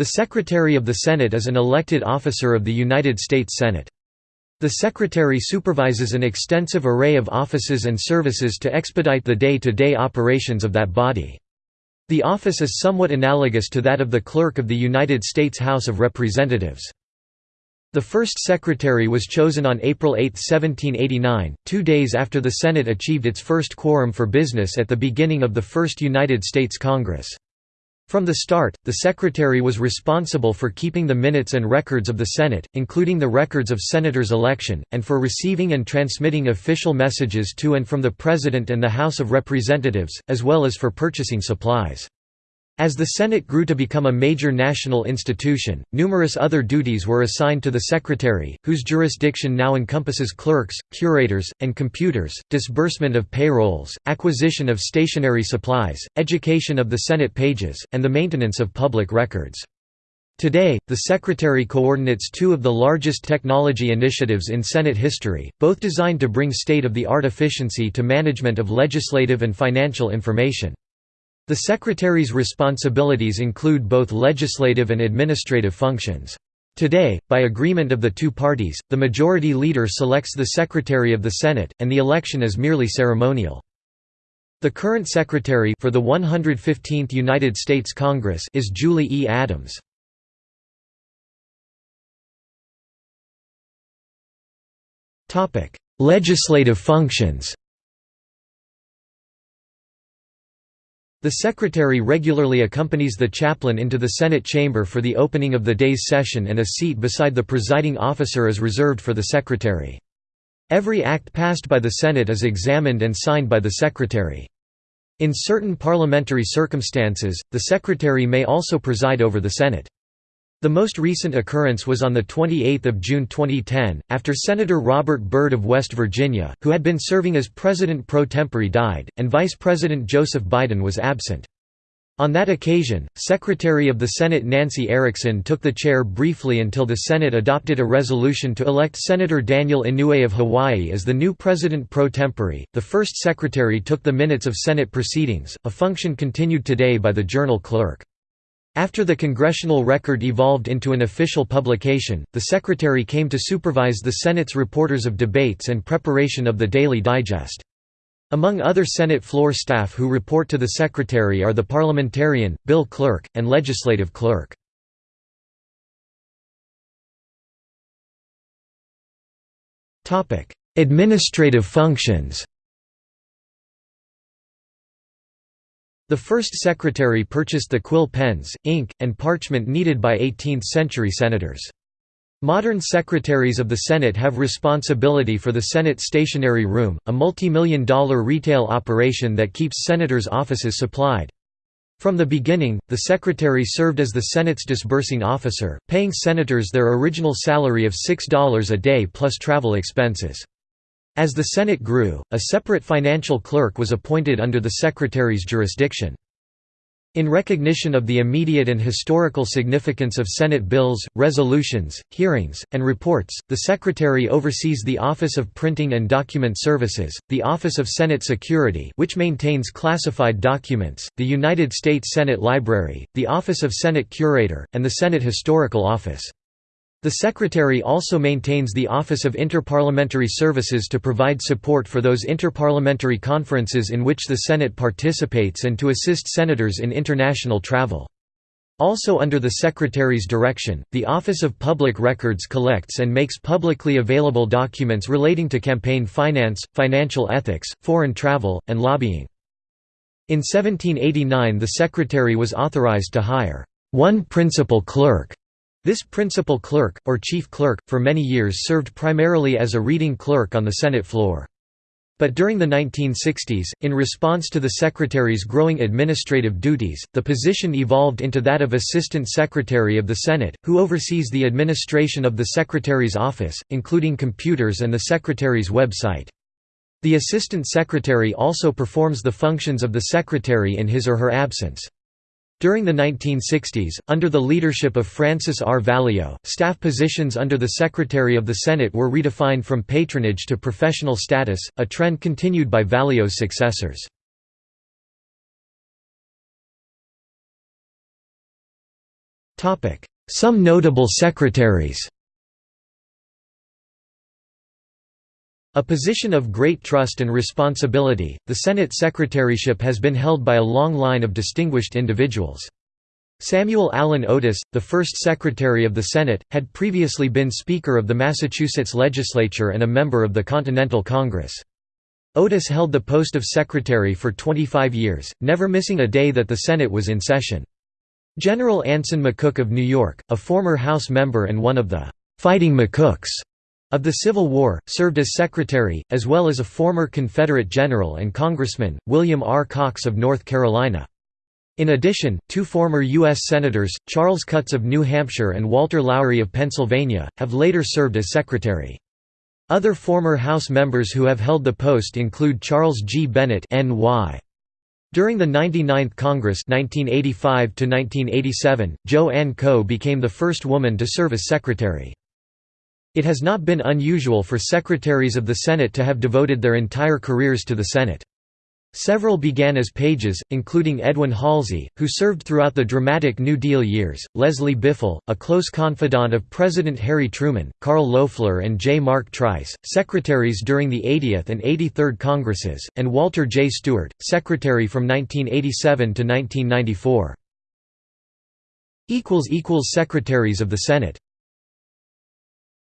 The Secretary of the Senate is an elected officer of the United States Senate. The Secretary supervises an extensive array of offices and services to expedite the day-to-day -day operations of that body. The office is somewhat analogous to that of the Clerk of the United States House of Representatives. The first secretary was chosen on April 8, 1789, two days after the Senate achieved its first quorum for business at the beginning of the First United States Congress. From the start, the Secretary was responsible for keeping the minutes and records of the Senate, including the records of Senators' election, and for receiving and transmitting official messages to and from the President and the House of Representatives, as well as for purchasing supplies. As the Senate grew to become a major national institution, numerous other duties were assigned to the Secretary, whose jurisdiction now encompasses clerks, curators, and computers, disbursement of payrolls, acquisition of stationery supplies, education of the Senate pages, and the maintenance of public records. Today, the Secretary coordinates two of the largest technology initiatives in Senate history, both designed to bring state-of-the-art efficiency to management of legislative and financial information. The Secretary's responsibilities include both legislative and administrative functions. Today, by agreement of the two parties, the Majority Leader selects the Secretary of the Senate, and the election is merely ceremonial. The current Secretary for the 115th United States Congress is Julie E. Adams. Legislative functions The Secretary regularly accompanies the chaplain into the Senate chamber for the opening of the day's session and a seat beside the presiding officer is reserved for the Secretary. Every act passed by the Senate is examined and signed by the Secretary. In certain parliamentary circumstances, the Secretary may also preside over the Senate. The most recent occurrence was on 28 June 2010, after Senator Robert Byrd of West Virginia, who had been serving as President pro tempore died, and Vice President Joseph Biden was absent. On that occasion, Secretary of the Senate Nancy Erickson took the chair briefly until the Senate adopted a resolution to elect Senator Daniel Inouye of Hawaii as the new President pro tempore. The first secretary took the minutes of Senate proceedings, a function continued today by the journal clerk. After the congressional record evolved into an official publication, the Secretary came to supervise the Senate's reporters of debates and preparation of the Daily Digest. Among other Senate floor staff who report to the Secretary are the parliamentarian, bill clerk, and legislative clerk. Administrative functions The first secretary purchased the quill pens, ink, and parchment needed by 18th-century senators. Modern secretaries of the Senate have responsibility for the Senate Stationery Room, a multi-million dollar retail operation that keeps senators' offices supplied. From the beginning, the secretary served as the Senate's disbursing officer, paying senators their original salary of $6 a day plus travel expenses. As the Senate grew, a separate financial clerk was appointed under the Secretary's jurisdiction. In recognition of the immediate and historical significance of Senate bills, resolutions, hearings, and reports, the Secretary oversees the Office of Printing and Document Services, the Office of Senate Security which maintains classified documents, the United States Senate Library, the Office of Senate Curator, and the Senate Historical Office. The Secretary also maintains the Office of Interparliamentary Services to provide support for those interparliamentary conferences in which the Senate participates and to assist senators in international travel. Also under the Secretary's direction, the Office of Public Records collects and makes publicly available documents relating to campaign finance, financial ethics, foreign travel, and lobbying. In 1789 the Secretary was authorized to hire one principal clerk this principal clerk, or chief clerk, for many years served primarily as a reading clerk on the Senate floor. But during the 1960s, in response to the Secretary's growing administrative duties, the position evolved into that of Assistant Secretary of the Senate, who oversees the administration of the Secretary's office, including computers and the Secretary's website. The Assistant Secretary also performs the functions of the Secretary in his or her absence. During the 1960s, under the leadership of Francis R. Valeo, staff positions under the Secretary of the Senate were redefined from patronage to professional status, a trend continued by Valeo's successors. Some notable secretaries A position of great trust and responsibility, the Senate secretaryship has been held by a long line of distinguished individuals. Samuel Allen Otis, the first Secretary of the Senate, had previously been Speaker of the Massachusetts Legislature and a member of the Continental Congress. Otis held the post of Secretary for 25 years, never missing a day that the Senate was in session. General Anson McCook of New York, a former House member and one of the «Fighting McCooks» of the Civil War, served as Secretary, as well as a former Confederate general and Congressman, William R. Cox of North Carolina. In addition, two former U.S. Senators, Charles Cutts of New Hampshire and Walter Lowrie of Pennsylvania, have later served as Secretary. Other former House members who have held the post include Charles G. Bennett N.Y. During the 99th Congress 1985 Jo Ann Coe became the first woman to serve as Secretary. It has not been unusual for secretaries of the Senate to have devoted their entire careers to the Senate. Several began as pages, including Edwin Halsey, who served throughout the dramatic New Deal years, Leslie Biffle, a close confidant of President Harry Truman, Carl Loeffler and J. Mark Trice, secretaries during the 80th and 83rd Congresses, and Walter J. Stewart, secretary from 1987 to 1994. Secretaries of the Senate